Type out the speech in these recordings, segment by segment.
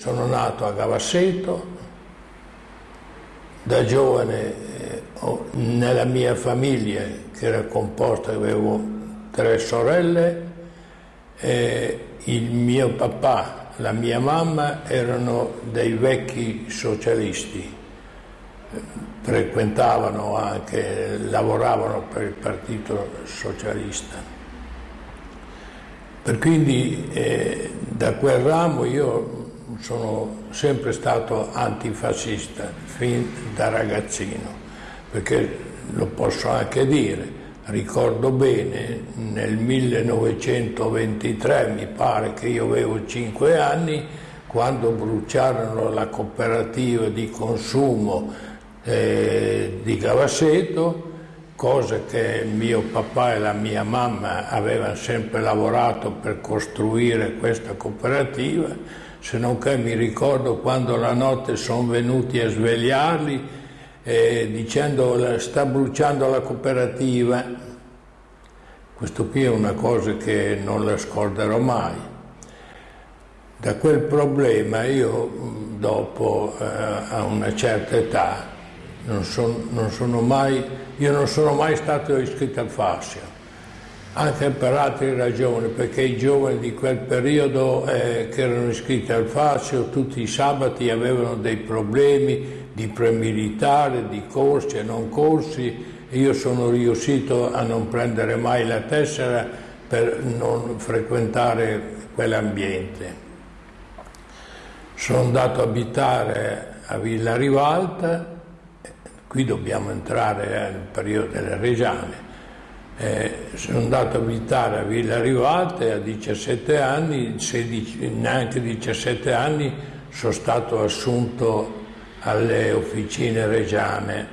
Sono nato a Gavasseto, da giovane eh, nella mia famiglia, che era composta, avevo tre sorelle, il mio papà, la mia mamma erano dei vecchi socialisti, frequentavano anche, lavoravano per il Partito Socialista. Per quindi eh, da quel ramo io sono sempre stato antifascista fin da ragazzino, perché lo posso anche dire, ricordo bene, nel 1923, mi pare che io avevo 5 anni, quando bruciarono la cooperativa di consumo eh, di Gavasseto, cosa che mio papà e la mia mamma avevano sempre lavorato per costruire questa cooperativa, se non che mi ricordo quando la notte sono venuti a svegliarli eh, dicendo sta bruciando la cooperativa. Questo qui è una cosa che non la scorderò mai. Da quel problema io dopo, eh, a una certa età, non, son, non sono mai, io non sono mai stato iscritto al fascio anche per altre ragioni, perché i giovani di quel periodo eh, che erano iscritti al fascio tutti i sabati avevano dei problemi di premilitare, di corsi e non corsi, io sono riuscito a non prendere mai la tessera per non frequentare quell'ambiente. Sono andato a abitare a Villa Rivalta, qui dobbiamo entrare nel periodo delle Reggiane, eh, sono andato a abitare a Villa Rivate a 17 anni, 16, neanche 17 anni sono stato assunto alle officine reggiane.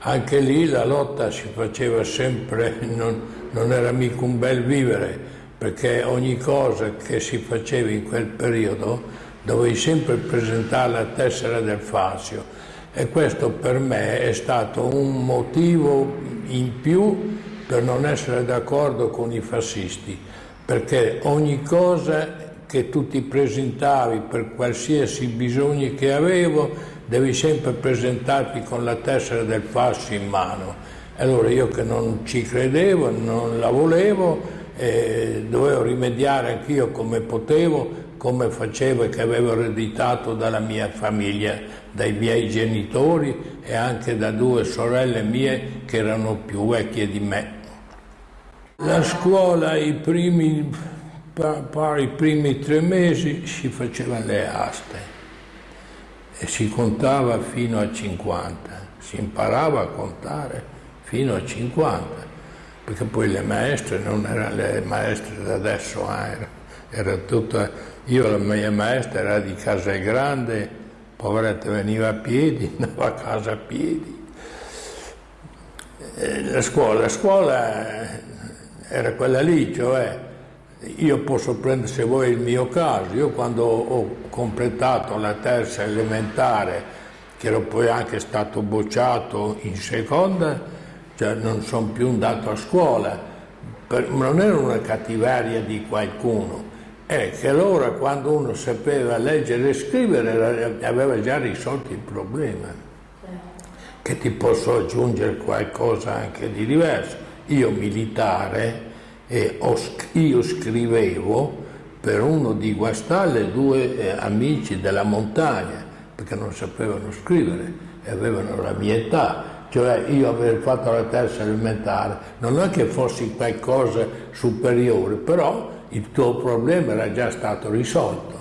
Anche lì la lotta si faceva sempre, non, non era mica un bel vivere, perché ogni cosa che si faceva in quel periodo dovevi sempre presentare la tessera del fascio e questo per me è stato un motivo in più per non essere d'accordo con i fascisti, perché ogni cosa che tu ti presentavi per qualsiasi bisogno che avevo, devi sempre presentarti con la tessera del fascio in mano. Allora io che non ci credevo, non la volevo, eh, dovevo rimediare anch'io come potevo, come facevo e che avevo ereditato dalla mia famiglia, dai miei genitori e anche da due sorelle mie che erano più vecchie di me. La scuola i primi, i primi tre mesi si facevano le aste e si contava fino a 50, si imparava a contare fino a 50, perché poi le maestre non erano le maestre da adesso, eh, era, tutta, io la mia maestra era di Casa Grande, poveretta veniva a piedi, andava a casa a piedi. Eh, la scuola, la scuola era quella lì, cioè io posso prendere se vuoi il mio caso, io quando ho completato la terza elementare, che ero poi anche stato bocciato in seconda, cioè non sono più andato a scuola, per, non era una cattiveria di qualcuno, è che allora quando uno sapeva leggere e scrivere aveva già risolto il problema, che ti posso aggiungere qualcosa anche di diverso io militare, eh, io scrivevo per uno di Guastalle due eh, amici della montagna, perché non sapevano scrivere e avevano la mia età. Cioè io aver fatto la terza elementare, non è che fossi qualcosa superiore, però il tuo problema era già stato risolto.